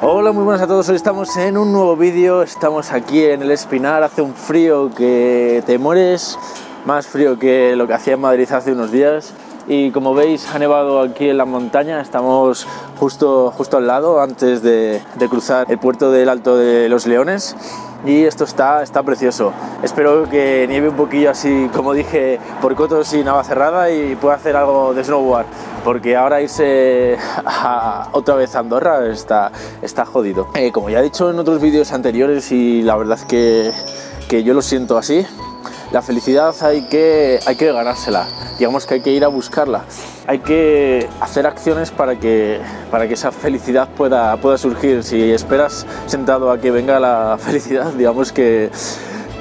Hola, muy buenas a todos, hoy estamos en un nuevo vídeo, estamos aquí en el Espinar, hace un frío que te mueres, más frío que lo que hacía en Madrid hace unos días y como veis ha nevado aquí en la montaña, estamos justo, justo al lado antes de, cruzar el puerto del Alto de los Leones y esto está, está precioso. Espero que nieve un poquillo así, como dije, por cotos y cerrada y pueda hacer algo de snowboard, porque ahora irse a, otra vez a Andorra está, está jodido. Eh, como ya he dicho en otros vídeos anteriores y la verdad que, que yo lo siento así, la felicidad hay que, hay que ganársela, digamos que hay que ir a buscarla, hay que hacer acciones para que, para que esa felicidad pueda, pueda surgir. Si esperas sentado a que venga la felicidad, digamos que,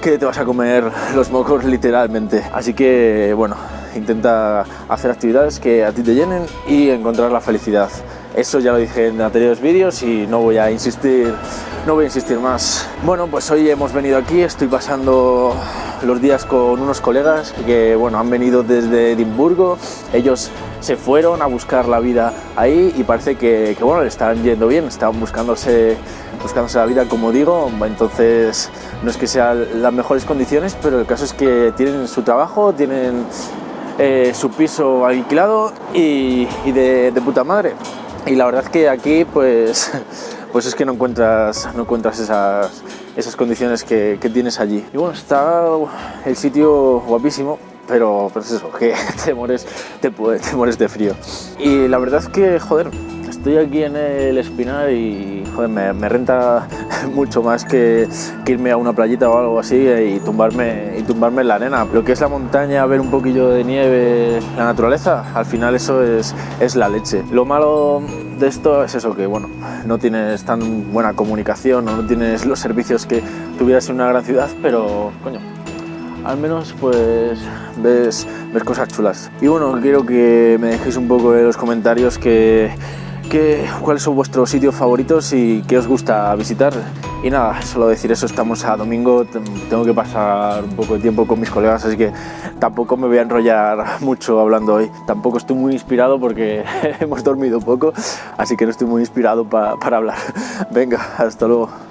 que te vas a comer los mocos literalmente. Así que, bueno, intenta hacer actividades que a ti te llenen y encontrar la felicidad. Eso ya lo dije en anteriores vídeos y no voy a insistir, no voy a insistir más. Bueno, pues hoy hemos venido aquí, estoy pasando los días con unos colegas que bueno, han venido desde Edimburgo. Ellos se fueron a buscar la vida ahí y parece que, que bueno, le están yendo bien, están buscándose, buscándose la vida como digo, entonces no es que sean las mejores condiciones, pero el caso es que tienen su trabajo, tienen eh, su piso alquilado y, de, de puta madre y la verdad es que aquí pues, pues es que no encuentras, no encuentras esas, esas condiciones que, que tienes allí. Y bueno, está el sitio guapísimo, pero pues eso, que te mueres, te, te mueres de frío. Y la verdad es que, joder, estoy aquí en el Espinar y joder, me, renta mucho más que, irme a una playita o algo así y tumbarme, y tumbarme en la arena. Lo que es la montaña, ver un poquillo de nieve, la naturaleza, al final eso es, es la leche. Lo malo de esto es eso, que bueno, no tienes tan buena comunicación o no tienes los servicios que tuvieras en una gran ciudad, pero coño, al menos pues ves, ves cosas chulas. Y bueno, quiero que me dejéis un poco en los comentarios que ¿Qué, ¿Cuáles son vuestros sitios favoritos y qué os gusta visitar? Y nada, solo decir eso, estamos a domingo, tengo que pasar un poco de tiempo con mis colegas, así que tampoco me voy a enrollar mucho hablando hoy. Tampoco estoy muy inspirado porque hemos dormido poco, así que no estoy muy inspirado pa, para hablar. Venga, hasta luego.